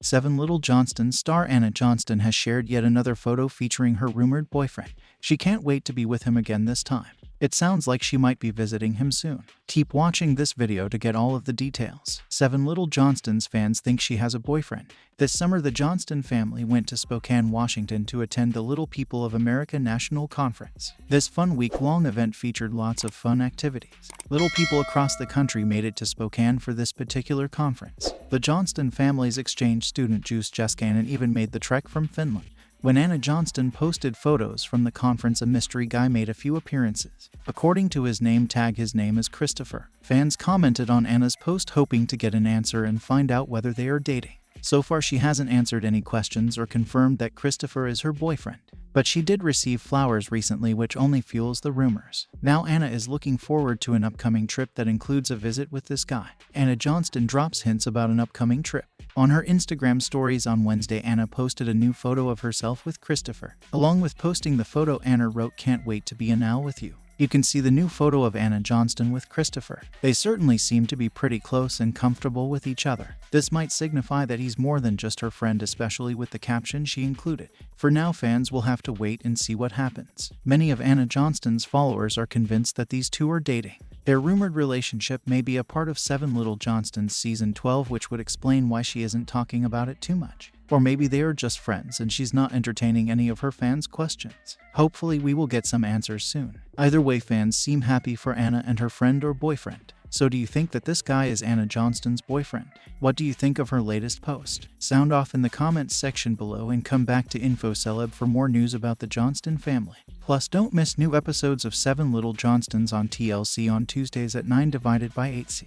Seven Little Johnston star Anna Johnston has shared yet another photo featuring her rumored boyfriend. She can't wait to be with him again this time. It sounds like she might be visiting him soon. Keep watching this video to get all of the details. Seven Little Johnston's fans think she has a boyfriend. This summer, the Johnston family went to Spokane, Washington to attend the Little People of America National Conference. This fun week-long event featured lots of fun activities. Little people across the country made it to Spokane for this particular conference. The Johnston family's exchange student Juice Jeskanen even made the trek from Finland. When Anna Johnston posted photos from the conference, a mystery guy made a few appearances. According to his name tag, his name is Christopher. Fans commented on Anna's post hoping to get an answer and find out whether they are dating. So far, she hasn't answered any questions or confirmed that Christopher is her boyfriend. But she did receive flowers recently, which only fuels the rumors. Now, Anna is looking forward to an upcoming trip that includes a visit with this guy. Anna Johnston drops hints about an upcoming trip. On her Instagram stories on Wednesday, Anna posted a new photo of herself with Christopher. Along with posting the photo, Anna wrote, Can't wait to be an owl with you. You can see the new photo of Anna Johnston with Christopher. They certainly seem to be pretty close and comfortable with each other. This might signify that he's more than just her friend, especially with the caption she included. For now, fans will have to wait and see what happens. Many of Anna Johnston's followers are convinced that these two are dating. Their rumored relationship may be a part of Seven Little Johnston's season 12, which would explain why she isn't talking about it too much. Or maybe they are just friends and she's not entertaining any of her fans' questions. Hopefully, we will get some answers soon. Either way, fans seem happy for Anna and her friend or boyfriend. So, do you think that this guy is Anna Johnston's boyfriend? What do you think of her latest post? Sound off in the comments section below and come back to InfoCeleb for more news about the Johnston family. Plus, don't miss new episodes of 7 Little Johnstons on TLC on Tuesdays at 9 divided by 8C.